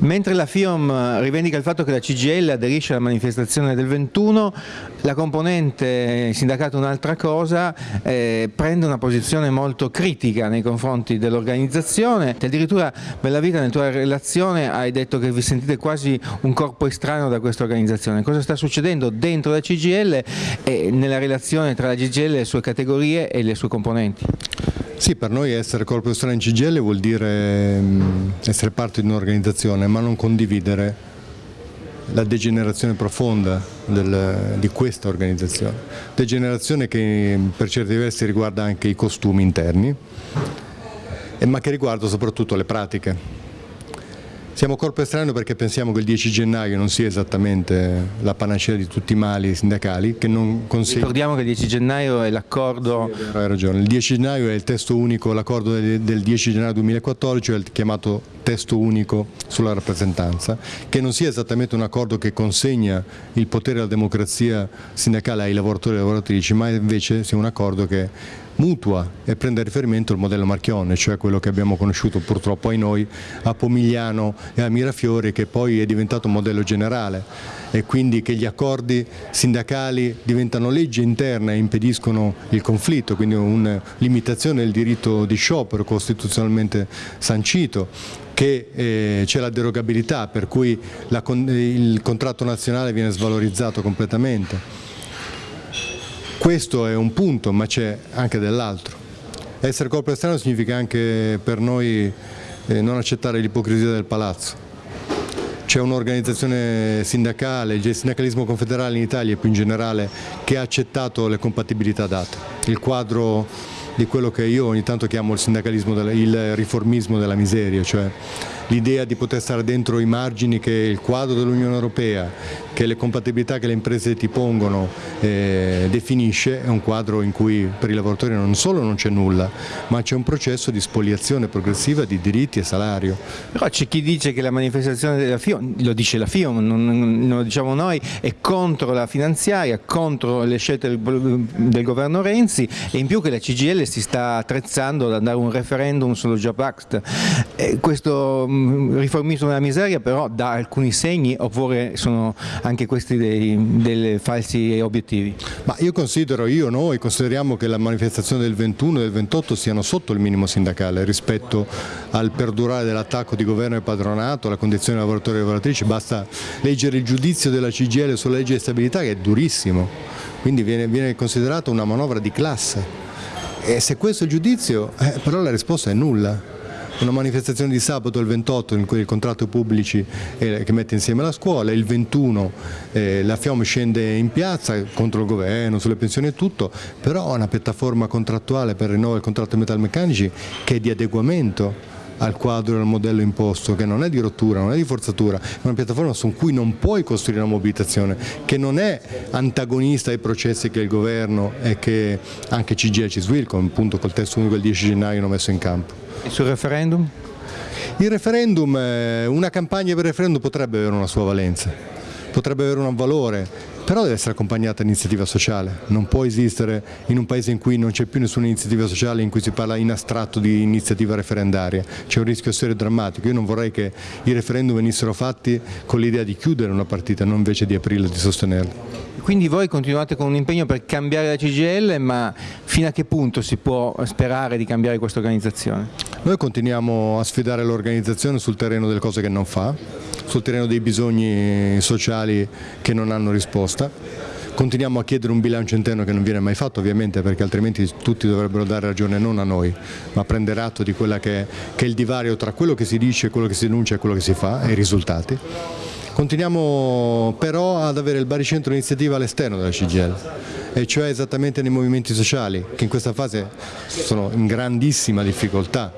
Mentre la FIOM rivendica il fatto che la CGL aderisce alla manifestazione del 21, la componente sindacato un'altra cosa, eh, prende una posizione molto critica nei confronti dell'organizzazione, addirittura Bellavita nella tua relazione hai detto che vi sentite quasi un corpo estraneo da questa organizzazione, cosa sta succedendo dentro la CGL e nella relazione tra la CGL, le sue categorie e le sue componenti? Sì, per noi essere corpo estraneo in CGL vuol dire essere parte di un'organizzazione ma non condividere la degenerazione profonda del, di questa organizzazione, degenerazione che per certi versi riguarda anche i costumi interni ma che riguarda soprattutto le pratiche. Siamo corpo estraneo perché pensiamo che il 10 gennaio non sia esattamente la panacea di tutti i mali sindacali. Che non Ricordiamo che il 10 gennaio è l'accordo... Sì, hai ragione, il 10 gennaio è il testo unico, l'accordo del 10 gennaio 2014, è il chiamato testo unico sulla rappresentanza, che non sia esattamente un accordo che consegna il potere alla democrazia sindacale ai lavoratori e alle lavoratrici, ma invece sia un accordo che mutua e prende a riferimento il modello Marchionne, cioè quello che abbiamo conosciuto purtroppo ai noi a Pomigliano e a Mirafiori che poi è diventato un modello generale e quindi che gli accordi sindacali diventano legge interna e impediscono il conflitto, quindi una limitazione del diritto di sciopero costituzionalmente sancito che eh, c'è la derogabilità per cui la, il contratto nazionale viene svalorizzato completamente. Questo è un punto, ma c'è anche dell'altro. Essere corpo esterno significa anche per noi eh, non accettare l'ipocrisia del palazzo. C'è un'organizzazione sindacale, il sindacalismo confederale in Italia e più in generale, che ha accettato le compatibilità date. Il quadro di quello che io ogni tanto chiamo il sindacalismo, il riformismo della miseria, cioè l'idea di poter stare dentro i margini che il quadro dell'Unione Europea, che le compatibilità che le imprese ti pongono eh, definisce, è un quadro in cui per i lavoratori non solo non c'è nulla, ma c'è un processo di spoliazione progressiva di diritti e salario. Però c'è chi dice che la manifestazione della FIOM, lo dice la FIOM, non, non lo diciamo noi, è contro la finanziaria, contro le scelte del, del governo Renzi e in più che la CGL si sta attrezzando ad andare a un referendum sullo Job Act. E questo riformismo della miseria però dà alcuni segni oppure sono anche questi dei, dei falsi obiettivi? Ma io considero, io noi consideriamo che la manifestazione del 21 e del 28 siano sotto il minimo sindacale rispetto al perdurare dell'attacco di governo e padronato, alla condizione dei lavoratori e lavoratrici, basta leggere il giudizio della CGL sulla legge di stabilità che è durissimo, quindi viene, viene considerata una manovra di classe. E se questo è il giudizio, eh, però la risposta è nulla una manifestazione di sabato il 28 in cui il contratto pubblici eh, che mette insieme la scuola, il 21 eh, la FIOM scende in piazza contro il governo, sulle pensioni e tutto, però ha una piattaforma contrattuale per il contratto dei metalmeccanici che è di adeguamento al quadro e al modello imposto, che non è di rottura, non è di forzatura, è una piattaforma su cui non puoi costruire una mobilitazione, che non è antagonista ai processi che il governo e che anche CGL e Ciswilcom, appunto col testo unico del 10 gennaio hanno messo in campo. E sul referendum? Il referendum, eh, una campagna per referendum potrebbe avere una sua valenza, potrebbe avere un valore, però deve essere accompagnata da iniziativa sociale, non può esistere in un paese in cui non c'è più nessuna iniziativa sociale in cui si parla in astratto di iniziativa referendaria, c'è un rischio serio e drammatico, io non vorrei che i referendum venissero fatti con l'idea di chiudere una partita, non invece di aprirla e di sostenerla. Quindi voi continuate con un impegno per cambiare la CGL, ma fino a che punto si può sperare di cambiare questa organizzazione? Noi continuiamo a sfidare l'organizzazione sul terreno delle cose che non fa, sul terreno dei bisogni sociali che non hanno risposta. Continuiamo a chiedere un bilancio interno che non viene mai fatto ovviamente perché altrimenti tutti dovrebbero dare ragione non a noi ma prendere atto di quello che, che è il divario tra quello che si dice, quello che si denuncia e quello che si fa e i risultati. Continuiamo però ad avere il baricentro iniziativa all'esterno della CGL e cioè esattamente nei movimenti sociali che in questa fase sono in grandissima difficoltà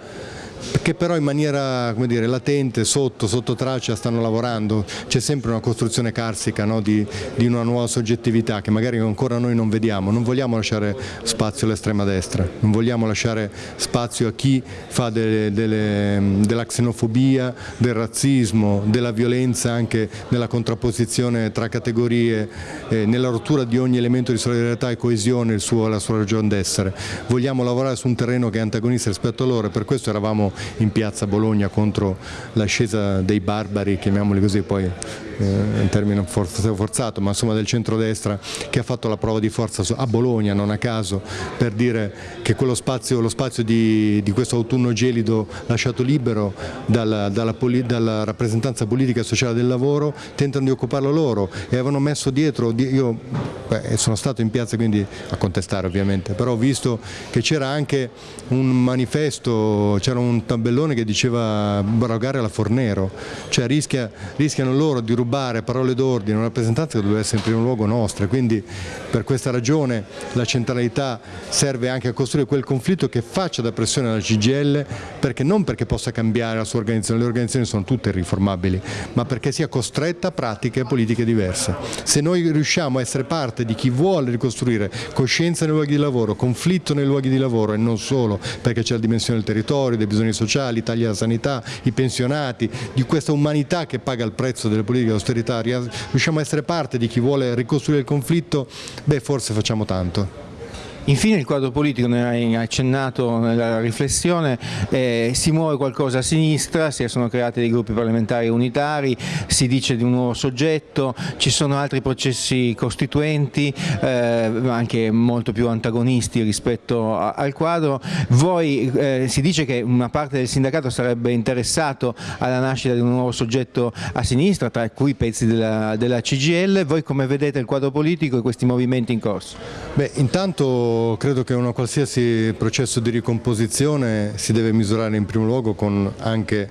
che però in maniera dire, latente, sotto, sotto traccia stanno lavorando, c'è sempre una costruzione carsica no, di, di, una nuova soggettività che magari ancora noi non vediamo, non vogliamo lasciare spazio all'estrema destra, non vogliamo lasciare spazio a chi fa delle, delle, della xenofobia, del razzismo, della violenza anche nella contrapposizione tra categorie, eh, nella rottura di ogni elemento di solidarietà e coesione, suo, la sua ragione d'essere. Vogliamo lavorare su un terreno che è antagonista rispetto a loro e per questo eravamo in piazza Bologna contro l'ascesa dei barbari, chiamiamoli così, poi eh, un termine forzato, ma insomma del centrodestra che ha fatto la prova di forza a Bologna, non a caso, per dire che quello spazio, lo spazio di, di questo autunno gelido lasciato libero dalla, dalla, dalla, rappresentanza politica e sociale del lavoro, tentano di occuparlo loro e avevano messo dietro, io beh, sono stato in piazza quindi a contestare ovviamente, però ho visto che c'era anche un manifesto, c'era un tabellone che diceva barogare la Fornero, cioè rischia, rischiano loro di rubare parole d'ordine, una rappresentanza che doveva essere in primo luogo nostra, quindi per questa ragione la centralità serve anche a costruire quel conflitto che faccia da pressione alla CGL, perché non perché possa cambiare la sua organizzazione, le organizzazioni sono tutte riformabili, ma perché sia costretta a pratiche politiche diverse. Se noi riusciamo a essere parte di chi vuole ricostruire coscienza nei luoghi di lavoro, conflitto nei luoghi di lavoro e non solo, perché c'è la dimensione del territorio, dei bisogni sociali, i tagli alla sanità, i pensionati, di questa umanità che paga il prezzo delle politiche di austerità, riusciamo a essere parte di chi vuole ricostruire il conflitto, beh forse facciamo tanto. Infine il quadro politico, ne hai accennato nella riflessione, eh, si muove qualcosa a sinistra, si sono creati dei gruppi parlamentari unitari, si dice di un nuovo soggetto, ci sono altri processi costituenti, eh, anche molto più antagonisti rispetto a, al quadro. Voi eh, si dice che una parte del sindacato sarebbe interessato alla nascita di un nuovo soggetto a sinistra, tra cui pezzi della, della CGL. Voi come vedete il quadro politico e questi movimenti in corso? Beh, intanto credo che un qualsiasi processo di ricomposizione si deve misurare in primo luogo con anche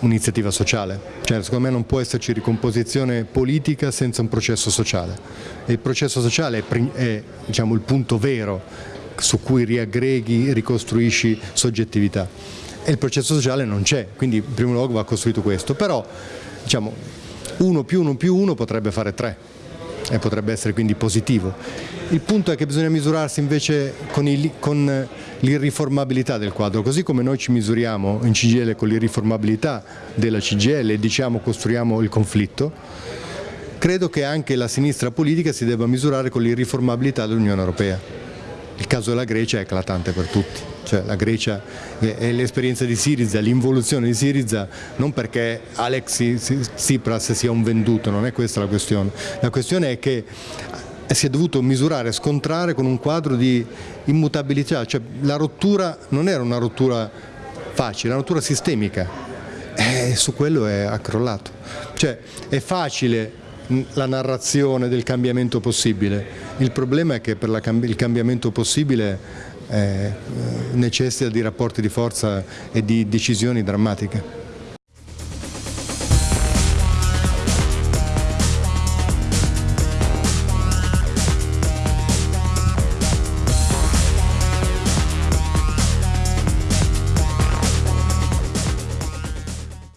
un'iniziativa sociale, cioè, secondo me non può esserci ricomposizione politica senza un processo sociale. E il processo sociale è, è diciamo, il punto vero su cui riaggreghi, ricostruisci soggettività. E il processo sociale non c'è, quindi in primo luogo va costruito questo, però diciamo, uno più uno più uno potrebbe fare tre e potrebbe essere quindi positivo. Il punto è che bisogna misurarsi invece con l'irriformabilità del quadro, così come noi ci misuriamo in CGL con l'irriformabilità della CGL e diciamo costruiamo il conflitto, credo che anche la sinistra politica si debba misurare con l'irriformabilità dell'Unione Europea. Il caso della Grecia è eclatante per tutti, cioè la Grecia è l'esperienza di Siriza, l'involuzione di Siriza non perché Alex Tsipras sia un venduto, non è questa la questione, la questione è che si è dovuto misurare, scontrare con un quadro di immutabilità, cioè la rottura non era una rottura facile, una rottura sistemica e su quello è accrollato. Cioè è facile la narrazione del cambiamento possibile. Il problema è che per il cambiamento possibile eh, necessita di rapporti di forza e di decisioni drammatiche.